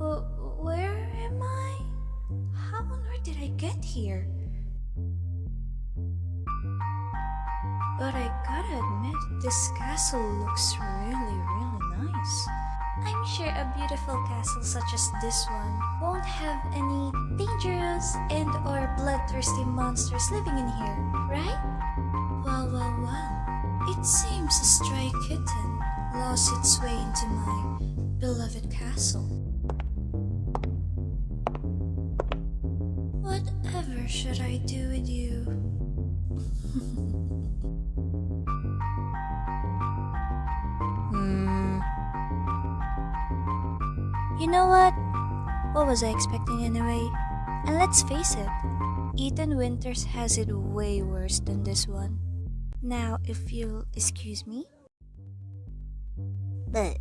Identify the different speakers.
Speaker 1: Where am I? How on earth did I get here? But I gotta admit, this castle looks really, really nice. I'm sure a beautiful castle such as this one won't have any dangerous and or bloodthirsty monsters living in here, right? Well, well, well, it seems a stray kitten lost its way into my beloved castle. Should I do with you? hmm. You know what? What was I expecting anyway? And let's face it, Ethan Winters has it way worse than this one. Now, if you'll excuse me. But